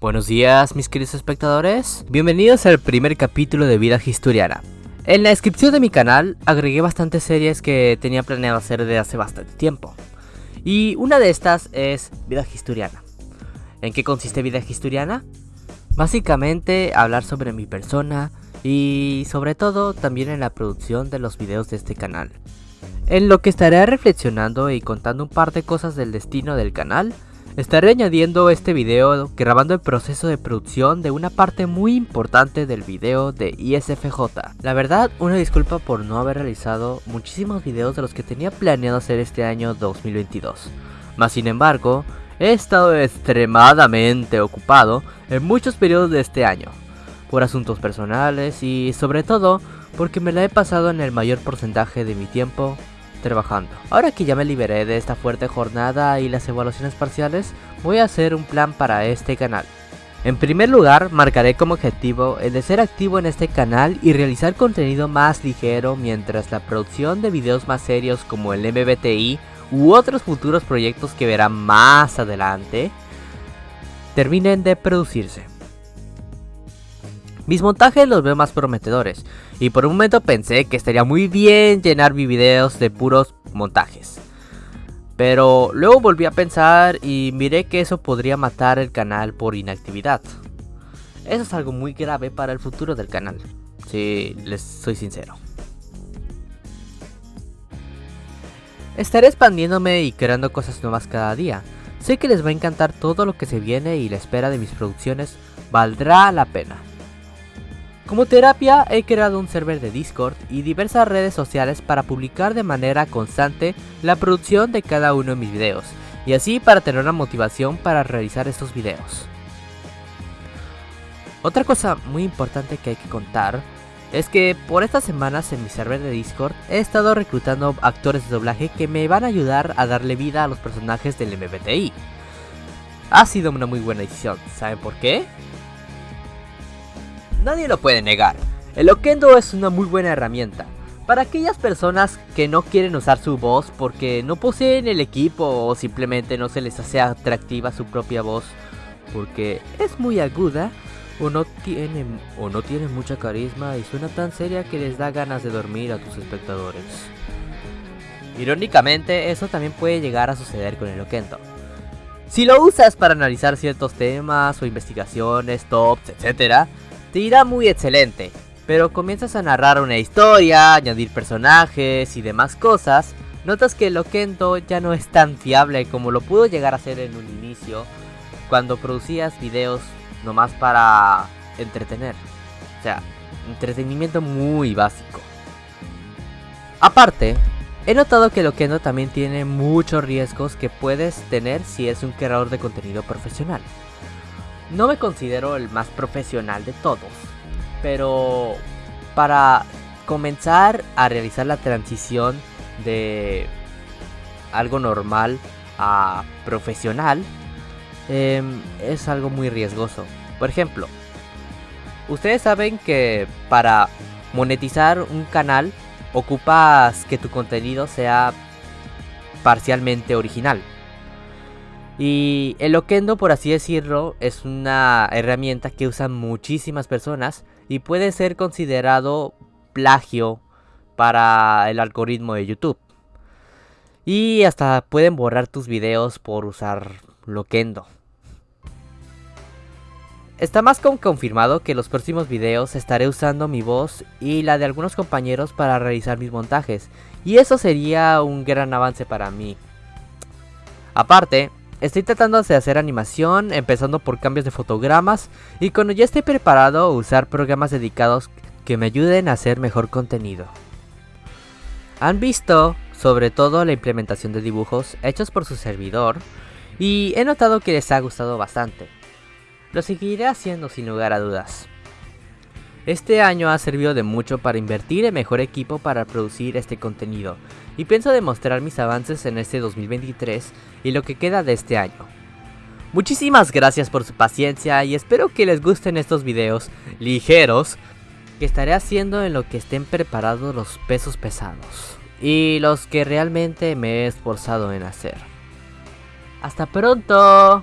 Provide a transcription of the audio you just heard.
Buenos días mis queridos espectadores, bienvenidos al primer capítulo de Vida Historiana. En la descripción de mi canal agregué bastantes series que tenía planeado hacer desde hace bastante tiempo. Y una de estas es Vida Historiana. ¿En qué consiste Vida Historiana? Básicamente hablar sobre mi persona y sobre todo también en la producción de los videos de este canal. En lo que estaré reflexionando y contando un par de cosas del destino del canal, estaré añadiendo este video grabando el proceso de producción de una parte muy importante del video de ISFJ. La verdad, una disculpa por no haber realizado muchísimos videos de los que tenía planeado hacer este año 2022. Mas sin embargo, he estado extremadamente ocupado en muchos periodos de este año, por asuntos personales y sobre todo porque me la he pasado en el mayor porcentaje de mi tiempo trabajando. Ahora que ya me liberé de esta fuerte jornada y las evaluaciones parciales, voy a hacer un plan para este canal. En primer lugar, marcaré como objetivo el de ser activo en este canal y realizar contenido más ligero mientras la producción de videos más serios como el MBTI u otros futuros proyectos que verán más adelante terminen de producirse. Mis montajes los veo más prometedores y por un momento pensé que estaría muy bien llenar mis videos de puros montajes. Pero luego volví a pensar y miré que eso podría matar el canal por inactividad. Eso es algo muy grave para el futuro del canal, si les soy sincero. Estaré expandiéndome y creando cosas nuevas cada día. Sé que les va a encantar todo lo que se viene y la espera de mis producciones valdrá la pena. Como terapia he creado un server de Discord y diversas redes sociales para publicar de manera constante la producción de cada uno de mis videos y así para tener una motivación para realizar estos videos. Otra cosa muy importante que hay que contar es que por estas semanas en mi server de Discord he estado reclutando actores de doblaje que me van a ayudar a darle vida a los personajes del MBTI. Ha sido una muy buena decisión, ¿saben por qué? Nadie lo puede negar. El Okendo es una muy buena herramienta. Para aquellas personas que no quieren usar su voz porque no poseen el equipo o simplemente no se les hace atractiva su propia voz porque es muy aguda o no tiene o no tiene mucha carisma y suena tan seria que les da ganas de dormir a tus espectadores. Irónicamente, eso también puede llegar a suceder con el Okendo. Si lo usas para analizar ciertos temas o investigaciones, tops, etc., te irá muy excelente, pero comienzas a narrar una historia, añadir personajes y demás cosas, notas que el Okendo ya no es tan fiable como lo pudo llegar a ser en un inicio, cuando producías videos nomás para entretener. O sea, entretenimiento muy básico. Aparte, he notado que el Okendo también tiene muchos riesgos que puedes tener si es un creador de contenido profesional. No me considero el más profesional de todos, pero para comenzar a realizar la transición de algo normal a profesional em, es algo muy riesgoso. Por ejemplo, ustedes saben que para monetizar un canal ocupas que tu contenido sea parcialmente original. Y el Okendo, por así decirlo, es una herramienta que usan muchísimas personas y puede ser considerado plagio para el algoritmo de YouTube. Y hasta pueden borrar tus videos por usar Loquendo. Está más con confirmado que en los próximos videos estaré usando mi voz y la de algunos compañeros para realizar mis montajes. Y eso sería un gran avance para mí. Aparte, Estoy tratando de hacer animación, empezando por cambios de fotogramas y cuando ya esté preparado usar programas dedicados que me ayuden a hacer mejor contenido. Han visto sobre todo la implementación de dibujos hechos por su servidor y he notado que les ha gustado bastante. Lo seguiré haciendo sin lugar a dudas. Este año ha servido de mucho para invertir en mejor equipo para producir este contenido y pienso demostrar mis avances en este 2023 y lo que queda de este año. Muchísimas gracias por su paciencia y espero que les gusten estos videos ligeros que estaré haciendo en lo que estén preparados los pesos pesados y los que realmente me he esforzado en hacer. ¡Hasta pronto!